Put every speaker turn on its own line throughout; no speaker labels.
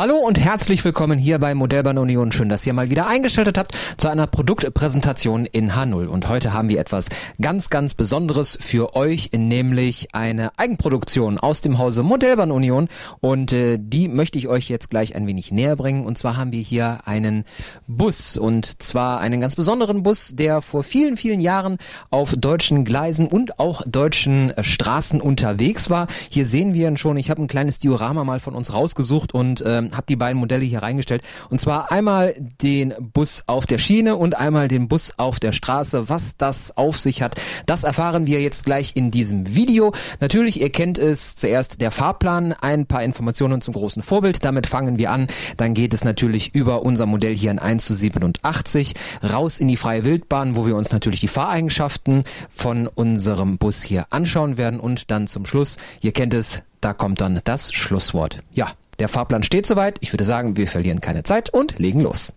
Hallo und herzlich willkommen hier bei Modellbahn Union. Schön, dass ihr mal wieder eingeschaltet habt zu einer Produktpräsentation in H0. Und heute haben wir etwas ganz, ganz Besonderes für euch, nämlich eine Eigenproduktion aus dem Hause Modellbahn Union. Und äh, die möchte ich euch jetzt gleich ein wenig näher bringen. Und zwar haben wir hier einen Bus und zwar einen ganz besonderen Bus, der vor vielen, vielen Jahren auf deutschen Gleisen und auch deutschen äh, Straßen unterwegs war. Hier sehen wir ihn schon. Ich habe ein kleines Diorama mal von uns rausgesucht und äh, ähm, habe die beiden Modelle hier reingestellt. Und zwar einmal den Bus auf der Schiene und einmal den Bus auf der Straße. Was das auf sich hat, das erfahren wir jetzt gleich in diesem Video. Natürlich, ihr kennt es zuerst der Fahrplan, ein paar Informationen zum großen Vorbild. Damit fangen wir an. Dann geht es natürlich über unser Modell hier in 1 zu 87 raus in die freie Wildbahn, wo wir uns natürlich die Fahreigenschaften von unserem Bus hier anschauen werden und dann zum Schluss, ihr kennt es, da kommt dann das Schlusswort. Ja, der Fahrplan steht soweit. Ich würde sagen, wir verlieren keine Zeit und legen los.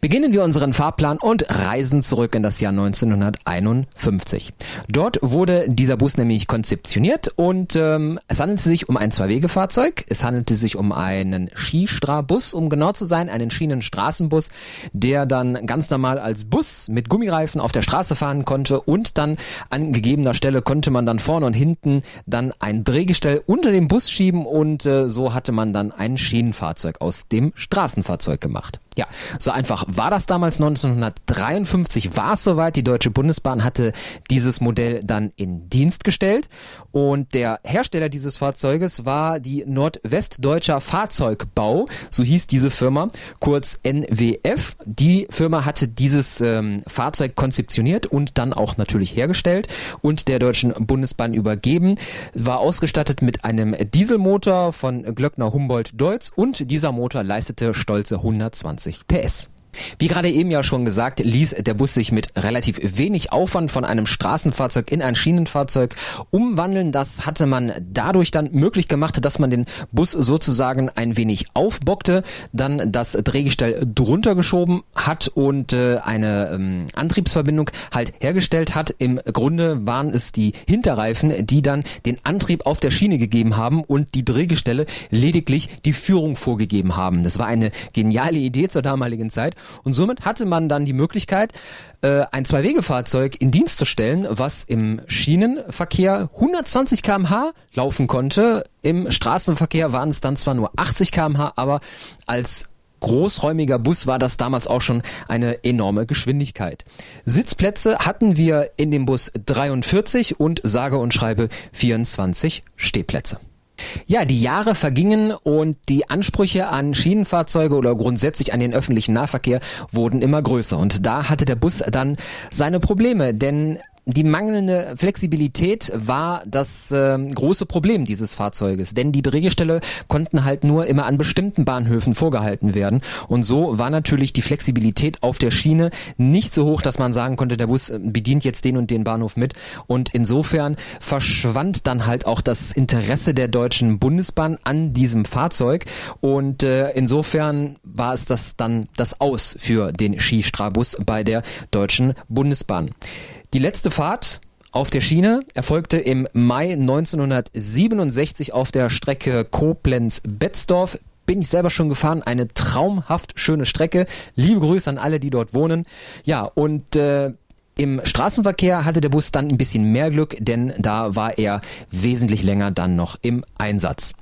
Beginnen wir unseren Fahrplan und reisen zurück in das Jahr 1951. Dort wurde dieser Bus nämlich konzeptioniert und ähm, es handelte sich um ein Zwei-Wege-Fahrzeug. Es handelte sich um einen Skistrabus, um genau zu sein, einen Schienenstraßenbus, der dann ganz normal als Bus mit Gummireifen auf der Straße fahren konnte und dann an gegebener Stelle konnte man dann vorne und hinten dann ein Drehgestell unter dem Bus schieben und äh, so hatte man dann ein Schienenfahrzeug aus dem Straßenfahrzeug gemacht. Ja, so einfach war das damals 1953 war es soweit. Die Deutsche Bundesbahn hatte dieses Modell dann in Dienst gestellt und der Hersteller dieses Fahrzeuges war die Nordwestdeutscher Fahrzeugbau, so hieß diese Firma, kurz NWF. Die Firma hatte dieses ähm, Fahrzeug konzeptioniert und dann auch natürlich hergestellt und der Deutschen Bundesbahn übergeben. War ausgestattet mit einem Dieselmotor von Glöckner Humboldt Deutz und dieser Motor leistete stolze 120 120 PS. Wie gerade eben ja schon gesagt, ließ der Bus sich mit relativ wenig Aufwand von einem Straßenfahrzeug in ein Schienenfahrzeug umwandeln. Das hatte man dadurch dann möglich gemacht, dass man den Bus sozusagen ein wenig aufbockte, dann das Drehgestell drunter geschoben hat und äh, eine ähm, Antriebsverbindung halt hergestellt hat. Im Grunde waren es die Hinterreifen, die dann den Antrieb auf der Schiene gegeben haben und die Drehgestelle lediglich die Führung vorgegeben haben. Das war eine geniale Idee zur damaligen Zeit und somit hatte man dann die Möglichkeit, äh, ein Zwei-Wege-Fahrzeug in Dienst zu stellen, was im Schienenverkehr 120 km/h laufen konnte. Im Straßenverkehr waren es dann zwar nur 80 km/h, aber als großräumiger Bus war das damals auch schon eine enorme Geschwindigkeit. Sitzplätze hatten wir in dem Bus 43 und sage und schreibe 24 Stehplätze. Ja, die Jahre vergingen und die Ansprüche an Schienenfahrzeuge oder grundsätzlich an den öffentlichen Nahverkehr wurden immer größer. Und da hatte der Bus dann seine Probleme, denn die mangelnde Flexibilität war das äh, große Problem dieses Fahrzeuges, denn die Drehgestelle konnten halt nur immer an bestimmten Bahnhöfen vorgehalten werden. Und so war natürlich die Flexibilität auf der Schiene nicht so hoch, dass man sagen konnte, der Bus bedient jetzt den und den Bahnhof mit. Und insofern verschwand dann halt auch das Interesse der Deutschen Bundesbahn an diesem Fahrzeug. Und äh, insofern war es das dann das Aus für den Skistrabus bei der Deutschen Bundesbahn. Die letzte Fahrt auf der Schiene erfolgte im Mai 1967 auf der Strecke Koblenz-Betzdorf. Bin ich selber schon gefahren, eine traumhaft schöne Strecke. Liebe Grüße an alle, die dort wohnen. Ja, und äh, im Straßenverkehr hatte der Bus dann ein bisschen mehr Glück, denn da war er wesentlich länger dann noch im Einsatz.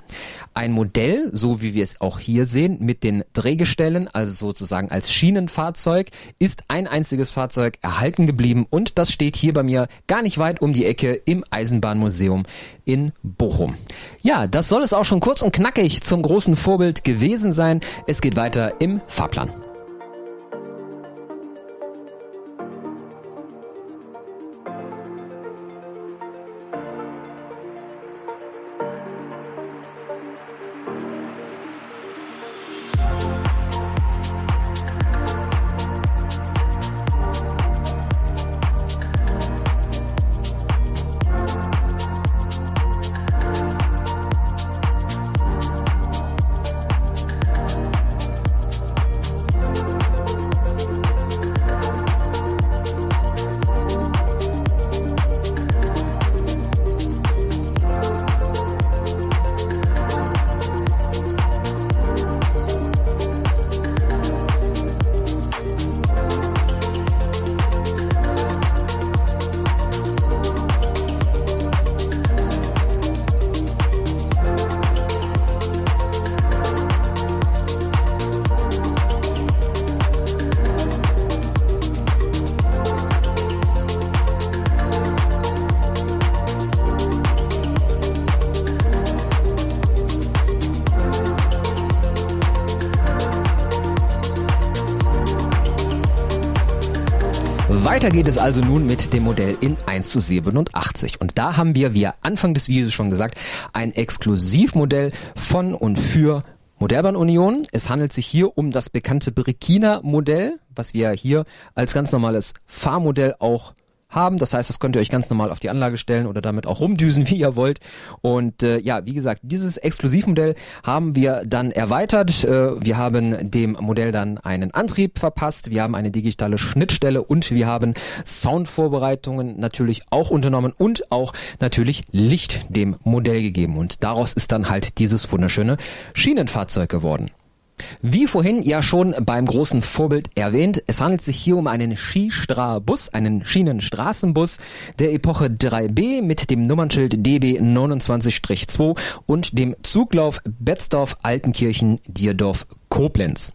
Ein Modell, so wie wir es auch hier sehen, mit den Drehgestellen, also sozusagen als Schienenfahrzeug, ist ein einziges Fahrzeug erhalten geblieben und das steht hier bei mir gar nicht weit um die Ecke im Eisenbahnmuseum in Bochum. Ja, das soll es auch schon kurz und knackig zum großen Vorbild gewesen sein. Es geht weiter im Fahrplan. Weiter geht es also nun mit dem Modell in 1 zu 87. Und da haben wir, wie Anfang des Videos schon gesagt, ein Exklusivmodell von und für Modellbahn Union. Es handelt sich hier um das bekannte Brekina-Modell, was wir hier als ganz normales Fahrmodell auch haben. Das heißt, das könnt ihr euch ganz normal auf die Anlage stellen oder damit auch rumdüsen, wie ihr wollt. Und äh, ja, wie gesagt, dieses Exklusivmodell haben wir dann erweitert. Äh, wir haben dem Modell dann einen Antrieb verpasst. Wir haben eine digitale Schnittstelle und wir haben Soundvorbereitungen natürlich auch unternommen und auch natürlich Licht dem Modell gegeben. Und daraus ist dann halt dieses wunderschöne Schienenfahrzeug geworden. Wie vorhin ja schon beim großen Vorbild erwähnt, es handelt sich hier um einen Skistra-Bus, einen Schienenstraßenbus der Epoche 3B mit dem Nummernschild DB 29-2 und dem Zuglauf Betzdorf-Altenkirchen-Dierdorf Koblenz.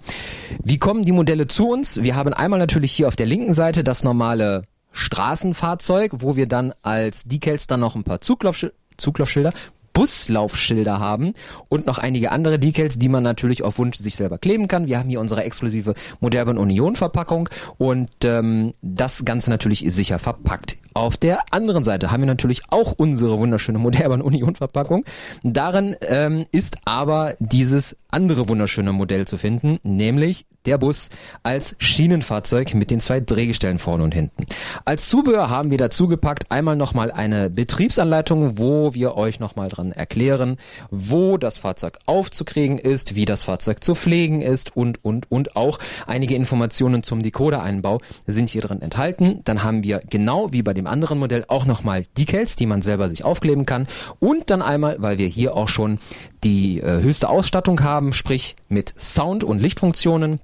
Wie kommen die Modelle zu uns? Wir haben einmal natürlich hier auf der linken Seite das normale Straßenfahrzeug, wo wir dann als Decals dann noch ein paar Zuglaufschilder Zuglaufschilder, Buslaufschilder haben und noch einige andere Decals, die man natürlich auf Wunsch sich selber kleben kann. Wir haben hier unsere exklusive Modern Union Verpackung und ähm, das Ganze natürlich sicher verpackt. Auf der anderen Seite haben wir natürlich auch unsere wunderschöne Modern Union Verpackung. Darin ähm, ist aber dieses andere wunderschöne Modell zu finden, nämlich der Bus als Schienenfahrzeug mit den zwei Drehgestellen vorne und hinten. Als Zubehör haben wir dazu gepackt einmal nochmal eine Betriebsanleitung, wo wir euch nochmal dran erklären, wo das Fahrzeug aufzukriegen ist, wie das Fahrzeug zu pflegen ist und, und, und auch einige Informationen zum Decoder-Einbau sind hier drin enthalten. Dann haben wir genau wie bei dem anderen Modell auch nochmal Decals, die man selber sich aufkleben kann und dann einmal, weil wir hier auch schon die äh, höchste Ausstattung haben, sprich mit Sound- und Lichtfunktionen,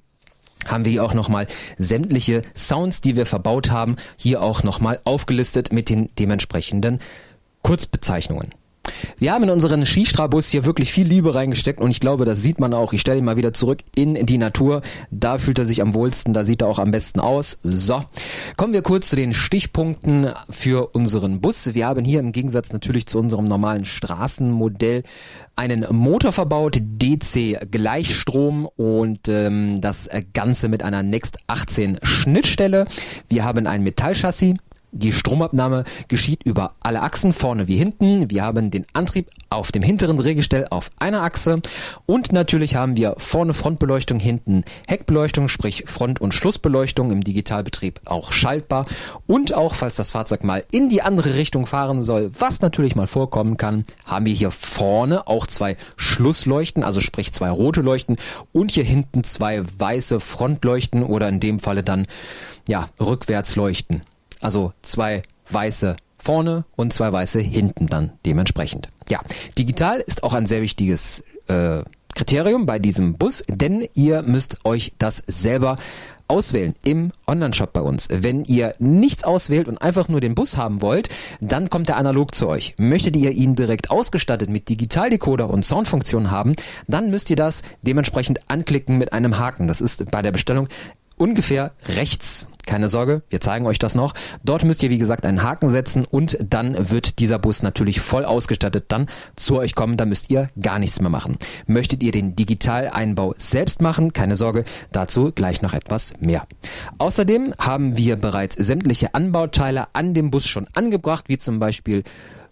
haben wir hier auch nochmal sämtliche Sounds, die wir verbaut haben, hier auch nochmal aufgelistet mit den dementsprechenden Kurzbezeichnungen. Wir haben in unseren Skistrabus hier wirklich viel Liebe reingesteckt und ich glaube, das sieht man auch. Ich stelle ihn mal wieder zurück in die Natur. Da fühlt er sich am wohlsten, da sieht er auch am besten aus. So, kommen wir kurz zu den Stichpunkten für unseren Bus. Wir haben hier im Gegensatz natürlich zu unserem normalen Straßenmodell einen Motor verbaut, DC Gleichstrom und ähm, das Ganze mit einer Next 18 Schnittstelle. Wir haben ein Metallchassis, die Stromabnahme geschieht über alle Achsen, vorne wie hinten. Wir haben den Antrieb auf dem hinteren Drehgestell auf einer Achse und natürlich haben wir vorne Frontbeleuchtung, hinten Heckbeleuchtung, sprich Front- und Schlussbeleuchtung im Digitalbetrieb auch schaltbar und auch falls das Fahrzeug mal in die andere Richtung fahren soll, was natürlich mal vorkommen kann, haben wir hier vorne auch zwei Schlussleuchten, also sprich zwei rote Leuchten und hier hinten zwei weiße Frontleuchten oder in dem Falle dann ja Rückwärtsleuchten. Also zwei weiße vorne und zwei weiße hinten dann dementsprechend. Ja, digital ist auch ein sehr wichtiges äh, Kriterium bei diesem Bus, denn ihr müsst euch das selber auswählen im Online-Shop bei uns. Wenn ihr nichts auswählt und einfach nur den Bus haben wollt, dann kommt er analog zu euch. Möchtet ihr ihn direkt ausgestattet mit Digitaldecoder und Soundfunktion haben, dann müsst ihr das dementsprechend anklicken mit einem Haken. Das ist bei der Bestellung ungefähr rechts. Keine Sorge, wir zeigen euch das noch. Dort müsst ihr, wie gesagt, einen Haken setzen und dann wird dieser Bus natürlich voll ausgestattet dann zu euch kommen. Da müsst ihr gar nichts mehr machen. Möchtet ihr den Digitaleinbau selbst machen? Keine Sorge, dazu gleich noch etwas mehr. Außerdem haben wir bereits sämtliche Anbauteile an dem Bus schon angebracht, wie zum Beispiel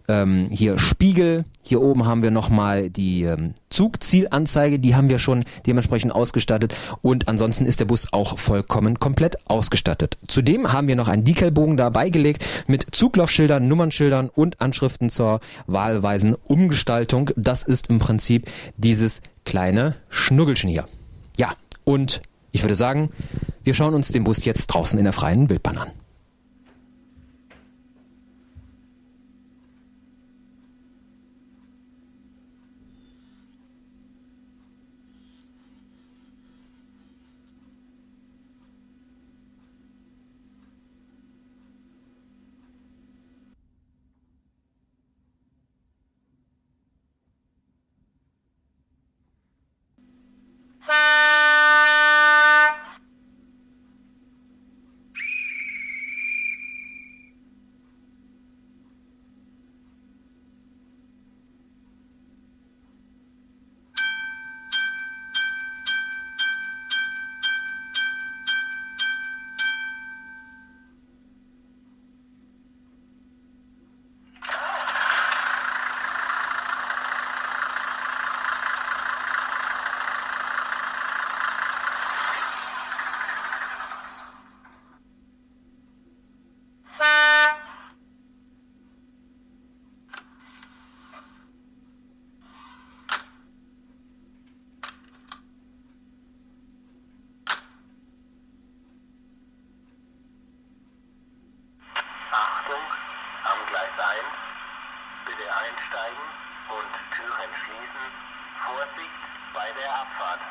ähm, hier Spiegel. Hier oben haben wir nochmal die ähm, Zugzielanzeige, die haben wir schon dementsprechend ausgestattet. Und ansonsten ist der Bus auch vollkommen komplett ausgestattet. Zudem haben wir noch einen Decalbogen dabei gelegt mit Zuglaufschildern, Nummernschildern und Anschriften zur wahlweisen Umgestaltung. Das ist im Prinzip dieses kleine Schnuggelchen hier. Ja, und ich würde sagen, wir schauen uns den Bus jetzt draußen in der freien Wildbahn an.
Bei der Abfahrt.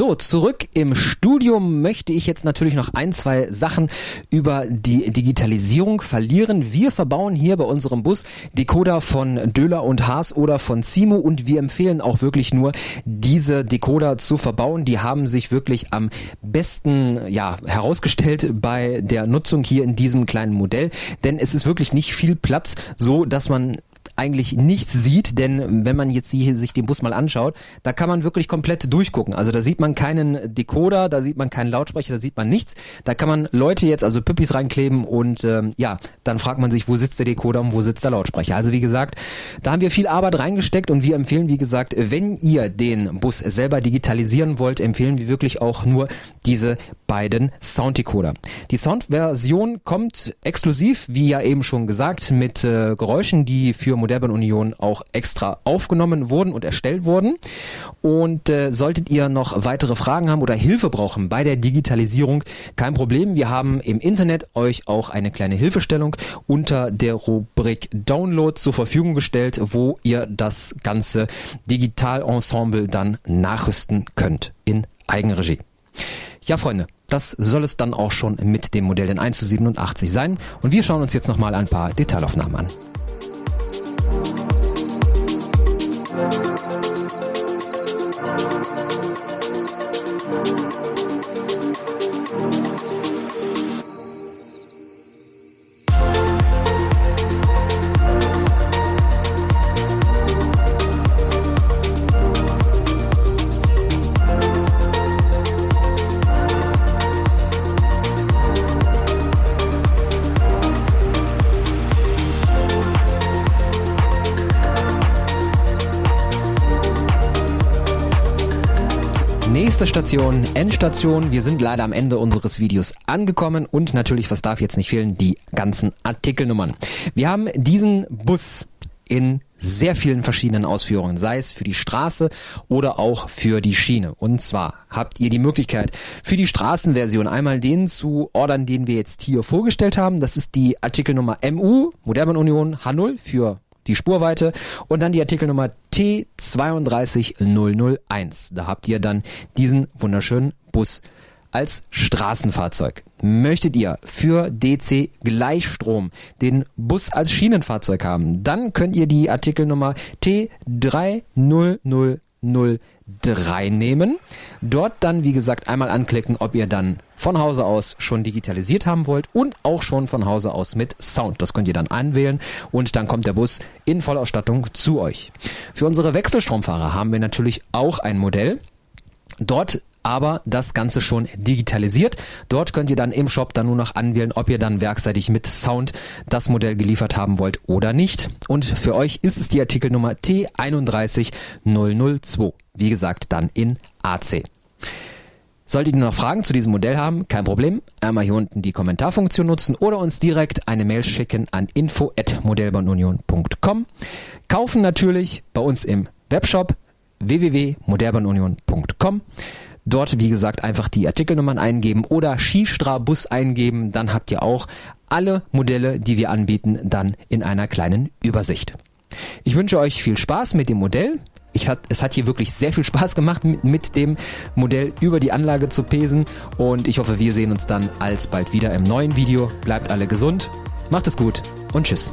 So, zurück im Studium möchte ich jetzt natürlich noch ein, zwei Sachen über die Digitalisierung verlieren. Wir verbauen hier bei unserem Bus Decoder von Döhler und Haas oder von Simo und wir empfehlen auch wirklich nur, diese Decoder zu verbauen. Die haben sich wirklich am besten ja, herausgestellt bei der Nutzung hier in diesem kleinen Modell, denn es ist wirklich nicht viel Platz, so dass man eigentlich nichts sieht, denn wenn man jetzt hier sich den Bus mal anschaut, da kann man wirklich komplett durchgucken. Also da sieht man keinen Decoder, da sieht man keinen Lautsprecher, da sieht man nichts. Da kann man Leute jetzt, also Püppis reinkleben und ähm, ja, dann fragt man sich, wo sitzt der Decoder und wo sitzt der Lautsprecher. Also wie gesagt, da haben wir viel Arbeit reingesteckt und wir empfehlen, wie gesagt, wenn ihr den Bus selber digitalisieren wollt, empfehlen wir wirklich auch nur diese beiden Sounddecoder. Die Soundversion kommt exklusiv, wie ja eben schon gesagt, mit äh, Geräuschen, die für Modellbahn Union auch extra aufgenommen wurden und erstellt wurden. Und äh, solltet ihr noch weitere Fragen haben oder Hilfe brauchen bei der Digitalisierung, kein Problem. Wir haben im Internet euch auch eine kleine Hilfestellung unter der Rubrik Download zur Verfügung gestellt, wo ihr das ganze Digitalensemble dann nachrüsten könnt in Eigenregie. Ja, Freunde, das soll es dann auch schon mit dem Modell den 1 zu 87 sein. Und wir schauen uns jetzt nochmal ein paar Detailaufnahmen an. Thank you. Nächste Station, Endstation. Wir sind leider am Ende unseres Videos angekommen und natürlich, was darf jetzt nicht fehlen, die ganzen Artikelnummern. Wir haben diesen Bus in sehr vielen verschiedenen Ausführungen, sei es für die Straße oder auch für die Schiene. Und zwar habt ihr die Möglichkeit, für die Straßenversion einmal den zu ordern, den wir jetzt hier vorgestellt haben. Das ist die Artikelnummer MU, Modellbahn Union H0 für die Spurweite und dann die Artikelnummer T32001. Da habt ihr dann diesen wunderschönen Bus als Straßenfahrzeug. Möchtet ihr für DC Gleichstrom den Bus als Schienenfahrzeug haben, dann könnt ihr die Artikelnummer T30003 nehmen. Dort dann, wie gesagt, einmal anklicken, ob ihr dann von Hause aus schon digitalisiert haben wollt und auch schon von Hause aus mit Sound. Das könnt ihr dann anwählen und dann kommt der Bus in Vollausstattung zu euch. Für unsere Wechselstromfahrer haben wir natürlich auch ein Modell. Dort aber das Ganze schon digitalisiert. Dort könnt ihr dann im Shop dann nur noch anwählen, ob ihr dann werkseitig mit Sound das Modell geliefert haben wollt oder nicht. Und für euch ist es die Artikelnummer T31002. Wie gesagt, dann in AC. Solltet ihr noch Fragen zu diesem Modell haben, kein Problem. Einmal hier unten die Kommentarfunktion nutzen oder uns direkt eine Mail schicken an info@modellbahnunion.com. Kaufen natürlich bei uns im Webshop www.modellbahnunion.com. Dort, wie gesagt, einfach die Artikelnummern eingeben oder Skistra-Bus eingeben. Dann habt ihr auch alle Modelle, die wir anbieten, dann in einer kleinen Übersicht. Ich wünsche euch viel Spaß mit dem Modell. Ich hat, es hat hier wirklich sehr viel Spaß gemacht, mit, mit dem Modell über die Anlage zu pesen. Und ich hoffe, wir sehen uns dann alsbald wieder im neuen Video. Bleibt alle gesund, macht es gut und tschüss.